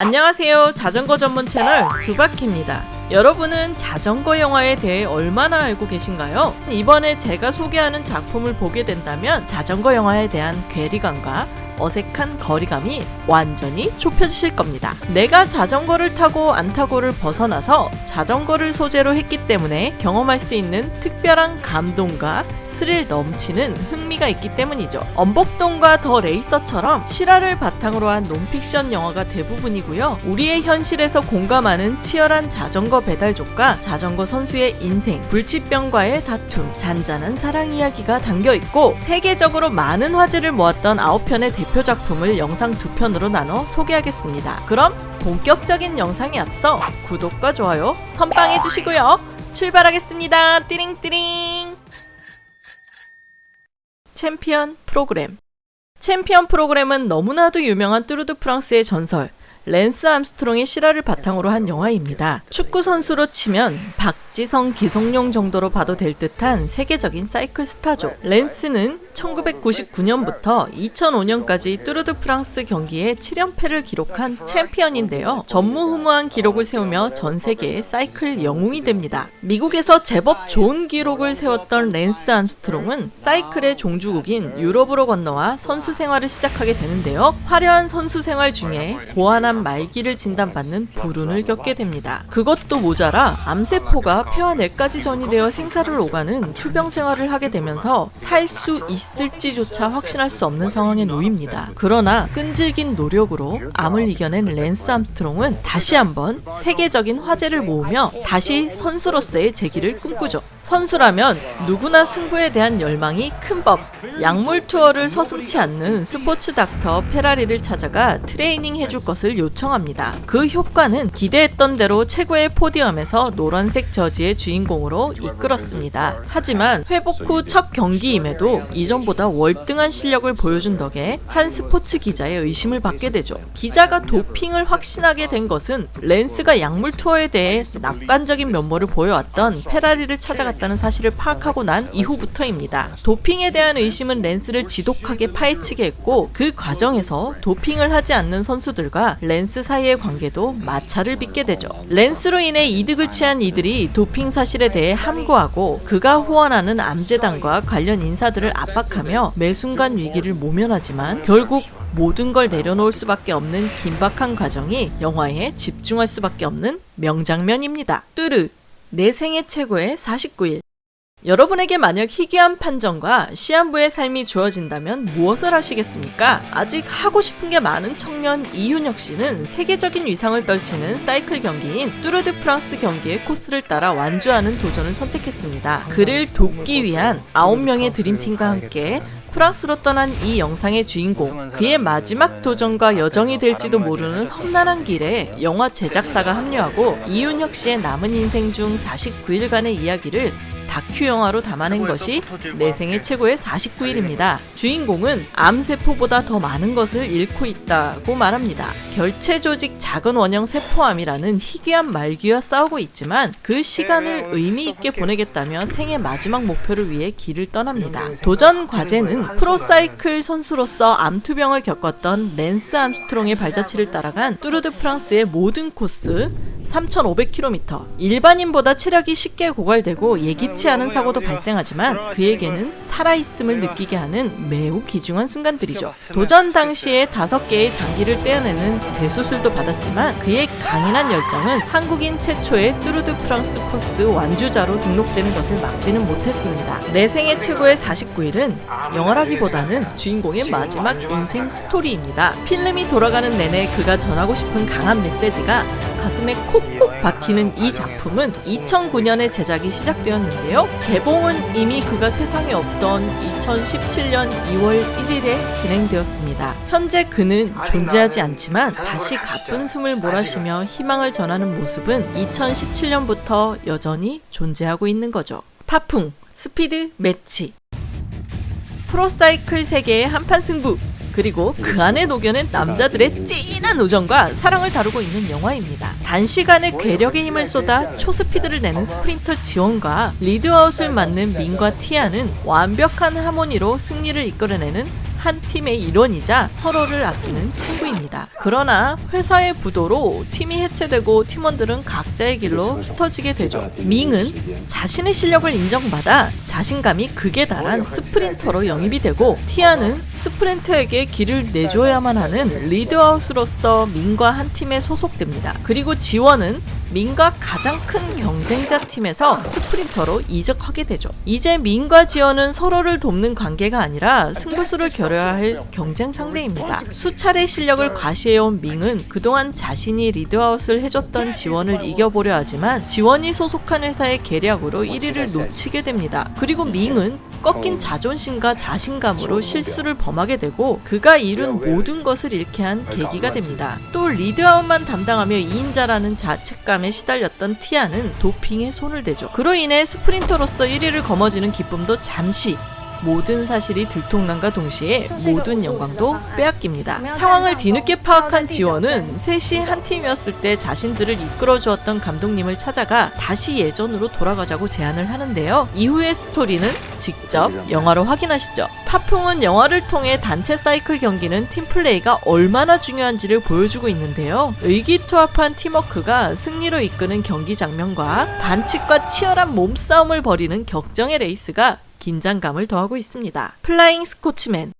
안녕하세요. 자전거 전문 채널 두바키입니다. 여러분은 자전거 영화에 대해 얼마나 알고 계신가요? 이번에 제가 소개하는 작품을 보게 된다면 자전거 영화에 대한 괴리감과 어색한 거리감이 완전히 좁혀지실 겁니다. 내가 자전거를 타고 안 타고를 벗어나서 자전거를 소재로 했기 때문에 경험할 수 있는 특별한 감동과 스릴 넘치는 흥미가 있기 때문이죠. 엄복동과 더 레이서처럼 실화를 바탕으로 한 논픽션 영화가 대부분이고요. 우리의 현실에서 공감하는 치열한 자전거 배달족과 자전거 선수의 인생, 불치병과의 다툼, 잔잔한 사랑 이야기가 담겨 있고 세계적으로 많은 화제를 모았던 9편의 대표 작품을 영상 두 편으로 나눠 소개하겠습니다. 그럼 본격적인 영상에 앞서 구독과 좋아요 선빵해 주시고요. 출발하겠습니다. 띠링띠링. 챔피언 프로그램 챔피언 프로그램은 너무나도 유명한 뚜르드 프랑스의 전설 랜스 암스트롱의 실화를 바탕으로 한 영화입니다. 축구 선수로 치면 박지성, 기성용 정도로 봐도 될 듯한 세계적인 사이클 스타죠. 랜스는 1999년부터 2005년까지 뚜르드 프랑스 경기에 7연패를 기록한 챔피언인데요. 전무후무한 기록을 세우며 전 세계의 사이클 영웅이 됩니다. 미국에서 제법 좋은 기록을 세웠던 랜스 암스트롱은 사이클의 종주국인 유럽으로 건너와 선수 생활을 시작하게 되는데요. 화려한 선수 생활 중에 고환암 말기를 진단받는 불운을 겪게 됩니다. 그것도 모자라 암세포가 폐와 뇌까지 전이되어 생사를 오가는 투병 생활을 하게 되면서 살 수 있을지조차 확신할 수 없는 상황에 놓입니다. 그러나 끈질긴 노력으로 암을 이겨낸 랜스 암스트롱은 다시 한번 세계적인 화제를 모으며 다시 선수로서의 재기를 꿈꾸죠. 선수라면 누구나 승부에 대한 열망이 큰 법. 약물 투여를 서슴치 않는 스포츠 닥터 페라리를 찾아가 트레이닝 해줄 것을 요청합니다. 그 효과는 기대했던 대로 최고의 podium에서 노란색 저지의 주인공으로 이끌었습니다. 하지만 회복 후 첫 경기임에도 이전보다 월등한 실력을 보여준 덕에 한 스포츠 기자의 의심을 받게 되죠. 기자가 도핑을 확신하게 된 것은 랜스가 약물 투여에 대해 낙관적인 면모를 보여왔던 페라리를 찾아갔다는 사실을 파악하고 난 이후부터입니다. 도핑에 대한 의심은 랜스를 지독하게 파헤치게 했고 그 과정에서 도핑을 하지 않는 선수들과 랜스 사이의 관계도 마찰을 빚게 되죠. 랜스로 인해 이득을 취한 이들이 도핑 사실에 대해 함구하고 그가 후원하는 암재단과 관련 인사들을 압박하며 매 순간 위기를 모면하지만 결국 모든 걸 내려놓을 수밖에 없는 긴박한 과정이 영화에 집중할 수밖에 없는 명장면입니다. 뚜르 내 생애 최고의 49일 여러분에게 만약 희귀한 판정과 시한부의 삶이 주어진다면 무엇을 하시겠습니까? 아직 하고 싶은 게 많은 청년 이윤혁 씨는 세계적인 위상을 떨치는 사이클 경기인 뚜르드 프랑스 경기의 코스를 따라 완주하는 도전을 선택했습니다. 그를 돕기 위한 9명의 드림팀과 함께 프랑스로 떠난 이 영상의 주인공 그의 마지막 도전과 여정이 될지도 모르는 험난한 길에 영화 제작사가 합류하고 이윤혁 씨의 남은 인생 중 49일간의 이야기를 다큐 영화로 담아낸 것이 내 생애 최고의 49일입니다. 주인공은 암세포보다 더 많은 것을 잃고 있다고 말합니다. 결체 조직 작은 원형 세포암이라는 희귀암 말기와 싸우고 있지만 그 시간을 의미 있게 보내겠다며 생애 마지막 목표를 위해 길을 떠납니다. 도전 과제는 프로사이클 선수로서 암투병을 겪었던 랜스 암스트롱의 발자취를 따라간 뚜르드 프랑스의 모든 코스 3,500km. 일반인보다 체력이 쉽게 고갈되고 예기치 않은 사고도 발생하지만 그에게는 살아있음을 느끼게 하는 매우 귀중한 순간들이죠. 도전 당시에 다섯 개의 장기를 떼어내는 대수술도 받았지만 그의 강인한 열정은 한국인 최초의 뚜르드 프랑스 코스 완주자로 등록되는 것을 막지는 못했습니다. 내 생애 최고의 49일은 영화라기보다는 주인공의 마지막 인생 스토리입니다. 필름이 돌아가는 내내 그가 전하고 싶은 강한 메시지가 가슴에 콕콕 박히는 이 작품은 2009년에 제작이 시작되었는데요. 개봉은 이미 그가 세상에 없던 2017년 2월 1일에 진행되었습니다. 현재 그는 존재하지 않지만 다시 가쁜 숨을 몰아쉬며 희망을 전하는 모습은 2017년부터 여전히 존재하고 있는 거죠. 파풍, 스피드, 매치 프로사이클 세계의 한판 승부 그리고 그 안에 녹여낸 남자들의 찐한 우정과 사랑을 다루고 있는 영화입니다. 단시간에 괴력의 힘을 쏟아 초스피드를 내는 스프린터 지원과 lead-out을 맡는 민과 티아는 완벽한 하모니로 승리를 이끌어내는 한 팀의 일원이자 서로를 아끼는 친구입니다. 그러나 회사의 부도로 팀이 해체되고 팀원들은 각자의 길로 흩어지게 되죠. 밍은 자신의 실력을 인정받아 자신감이 극에 달한 스프린터로 영입이 되고 티아는 스프린터에게 길을 내줘야만 하는 lead-out으로서 민과 한 팀에 소속됩니다. 그리고 지원은 민과 가장 큰 경쟁자 팀에서 스프린터로 이적하게 되죠. 이제 민과 지원은 서로를 돕는 관계가 아니라 승부수를 겨뤄야 할 경쟁 상대입니다. 수차례 실력을 과시해온 밍은 그동안 자신이 lead-out을 해줬던 지원을 이겨보려 하지만 지원이 소속한 회사의 계략으로 1위를 놓치게 됩니다. 그리고 밍은 꺾인 자존심과 자신감으로 실수를 범하게 되고 그가 이룬 모든 것을 잃게 한 계기가 됩니다. 또 lead-out만 담당하며 2인자라는 자책감에 시달렸던 티아는 도핑에 손을 대죠. 그로 인해 스프린터로서 1위를 거머쥐는 기쁨도 잠시 모든 사실이 들통난과 동시에 모든 영광도 빼앗깁니다. 상황을 뒤늦게 파악한 지원은 셋이 한 팀이었을 때 자신들을 이끌어 주었던 감독님을 찾아가 다시 예전으로 돌아가자고 제안을 하는데요. 이후의 스토리는 직접 영화로 확인하시죠. 파풍은 영화를 통해 단체 사이클 경기는 팀플레이가 얼마나 중요한지를 보여주고 있는데요. 의기투합한 팀워크가 승리로 이끄는 경기 장면과 반칙과 치열한 몸싸움을 벌이는 격정의 레이스가 긴장감을 더하고 있습니다. Flying Scotsman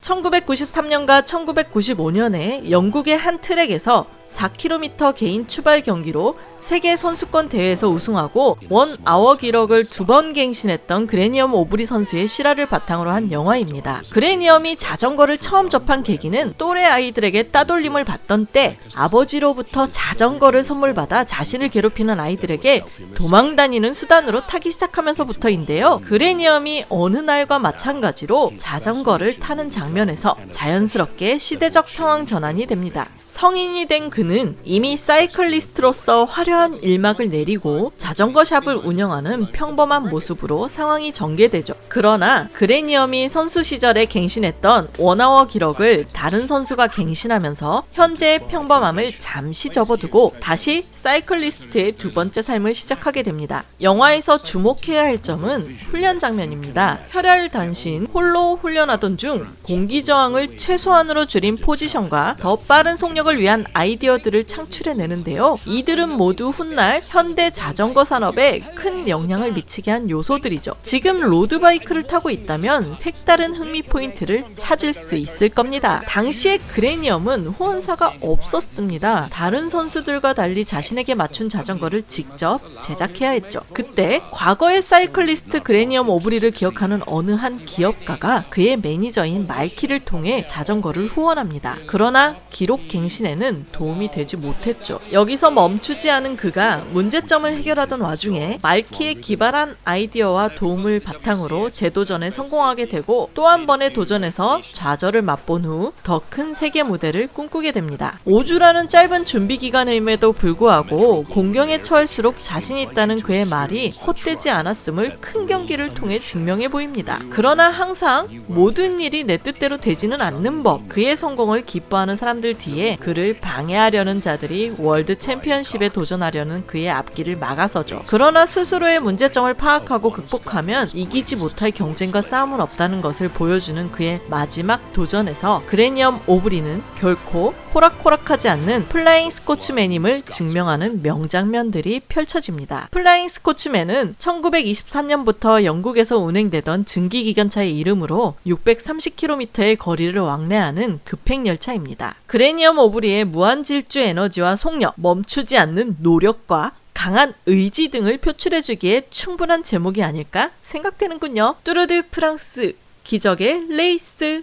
1993년과 1995년에 영국의 한 트랙에서 4km 개인 추발 경기로 세계 선수권 대회에서 우승하고 one hour 기록을 두 번 갱신했던 그레이엄 오브리 선수의 실화를 바탕으로 한 영화입니다. 그레이엄이 자전거를 처음 접한 계기는 또래 아이들에게 따돌림을 받던 때 아버지로부터 자전거를 선물받아 자신을 괴롭히는 아이들에게 도망 다니는 수단으로 타기 시작하면서부터인데요. 그레이엄이 여느 날과 마찬가지로 자전거를 타는 장면에서 자연스럽게 시대적 상황 전환이 됩니다. 성인이 된 그는 이미 cyclist로서 화려한 일막을 내리고 자전거 shop을 운영하는 평범한 모습으로 상황이 전개되죠. 그러나 그레이엄이 선수 시절에 갱신했던 one hour 기록을 다른 선수가 갱신하면서 현재의 평범함을 잠시 접어두고 다시 cyclist의 두 번째 삶을 시작하게 됩니다. 영화에서 주목해야 할 점은 훈련 장면입니다. 혈혈 단신 홀로 훈련하던 중 공기 저항을 최소한으로 줄인 포지션과 더 빠른 속력 을 위한 아이디어들을 창출해내는데요. 이들은 모두 훗날 현대 자전거 산업에 큰 영향을 미치게 한 요소들이죠. 지금 road bike를 타고 있다면 색다른 흥미 포인트를 찾을 수 있을 겁니다. 당시의 그레니엄은 후원사가 없었습니다. 다른 선수들과 달리 자신에게 맞춘 자전거를 직접 제작해야 했죠. 그때 과거의 cyclist 그레니엄 오브리를 기억하는 어느 한 기업가가 그의 매니저인 말키를 통해 자전거를 후원합니다. 그러나 기록 갱신 자체에는 도움이 되지 못했죠. 여기서 멈추지 않은 그가 문제점을 해결하던 와중에 말키의 기발한 아이디어와 도움을 바탕으로 재도전에 성공하게 되고 또 한 번의 도전에서 좌절을 맛본 후 더 큰 세계 무대를 꿈꾸게 됩니다. 5주라는 짧은 준비 기간임에도 불구하고 곤경에 처할수록 자신 있다는 그의 말이 헛되지 않았음을 큰 경기를 통해 증명해 보입니다. 그러나 항상 모든 일이 내 뜻대로 되지는 않는 법, 그의 성공을 기뻐하는 사람들 뒤에 그를 방해하려는 자들이 월드 챔피언십에 도전하려는 그의 앞길을 막아서죠. 그러나 스스로의 문제점을 파악하고 극복하면 이기지 못할 경쟁과 싸움은 없다는 것을 보여주는 그의 마지막 도전에서 그레니엄 오브리는 결코 호락호락하지 않는 플라잉 스코츠맨임을 증명하는 명장면들이 펼쳐집니다. 플라잉 스코츠맨은 1923년부터 영국에서 운행되던 증기기관차의 이름으로 630km의 거리를 왕래하는 급행열차입니다. 그레니엄 오브 리의 무한 질주 에너지와 속력, 멈추지 않는 노력과 강한 의지 등을 표출해주기에 충분한 제목이 아닐까 생각되는군요. 뚜르드 프랑스 기적의 레이스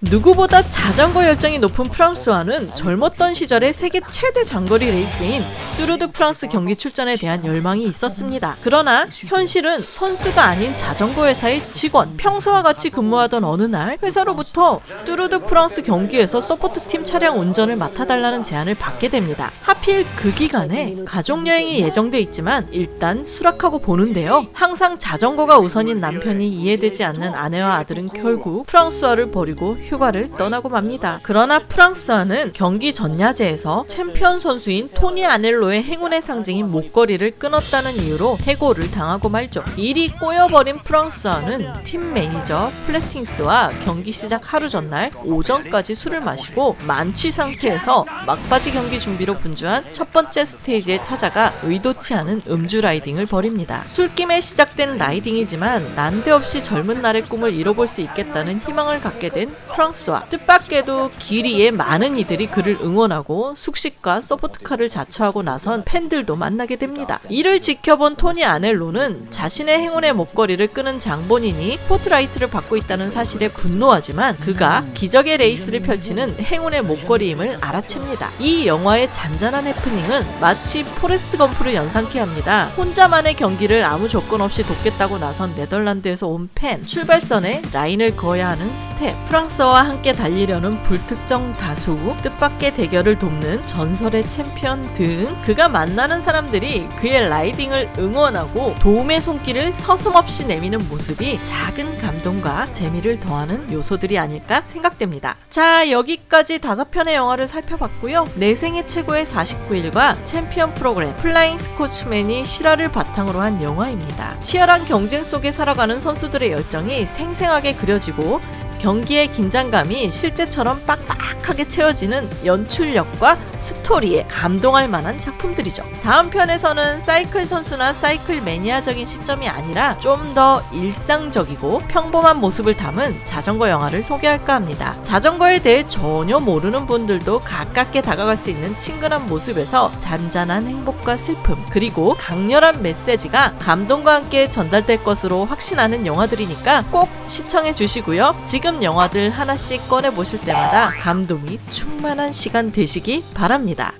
누구보다 자전거 열정이 높은 프랑스와는 젊었던 시절에 세계 최대 장거리 레이스인 뚜르드 프랑스 경기 출전에 대한 열망이 있었습니다. 그러나 현실은 선수가 아닌 자전거 회사의 직원, 평소와 같이 근무하던 어느 날 회사로부터 뚜르드 프랑스 경기에서 support팀 차량 운전을 맡아달라는 제안을 받게 됩니다. 하필 그 기간에 가족여행이 예정돼 있지만 일단 수락하고 보는데요. 항상 자전거가 우선인 남편이 이해되지 않는 아내와 아들은 결국 프랑스와를 버리고 휴가를 떠나고 맙니다. 그러나 프랑스와는 경기 전야제에서 챔피언 선수인 토니 아넬로의 행운의 상징인 목걸이를 끊었다는 이유로 해고를 당하고 말죠. 일이 꼬여버린 프랑스와는 팀 매니저 플래팅스와 경기 시작 하루 전날 오전까지 술을 마시고 만취 상태에서 막바지 경기 준비로 분주한 첫 번째 스테이지에 찾아가 의도치 않은 음주 riding을 벌입니다. 술김에 시작된 riding이지만 난데없이 젊은 날의 꿈을 이뤄볼 수 있겠다는 희망을 갖게 된 프랑스와 뜻밖에도 길 위에 많은 이들이 그를 응원하고 숙식과 support car를 자처하고 나선 팬들도 만나게 됩니다. 이를 지켜본 토니 아넬로는 자신의 행운의 목걸이를 끊은 장본인이 스포트라이트를 받고 있다는 사실에 분노하지만 그가 기적의 레이스를 펼치는 행운의 목걸이임을 알아챕니다. 이 영화의 잔잔한 해프닝은 마치 포레스트 검프를 연상케 합니다. 혼자만의 경기를 아무 조건 없이 돕겠다고 나선 네덜란드에서 온 팬, 출발선에 라인을 그어야 하는 스태프, 프랑스와 함께 달리려는 불특정 다수, 뜻밖의 대결을 돕는 전설의 챔피언 등 그가 만나는 사람들이 그의 riding을 응원하고 도움의 손길을 서슴없이 내미는 모습이 작은 감동과 재미를 더하는 요소들이 아닐까 생각됩니다. 자, 여기까지 다섯 편의 영화를 살펴봤고요. 내 생애 최고의 49일과 챔피언 프로그램 플라잉 스코츠맨이 실화를 바탕으로 한 영화입니다. 치열한 경쟁 속에 살아가는 선수들의 열정이 생생하게 그려지고 경기의 긴장감이 실제처럼 빡빡하게 채워지는 연출력과 스토리에 감동할 만한 작품들이죠. 다음 편에서는 사이클 선수나 사이클 매니아적인 시점이 아니라 좀 더 일상적이고 평범한 모습을 담은 자전거 영화를 소개할까 합니다. 자전거에 대해 전혀 모르는 분들도 가깝게 다가갈 수 있는 친근한 모습에서 잔잔한 행복과 슬픔 그리고 강렬한 메시지가 감동과 함께 전달될 것으로 확신하는 영화들이니까 꼭 시청해 주시고요. 지금 영화들 하나씩 꺼내 보실 때마다 감동이 충만한 시간 되시기 바랍니다.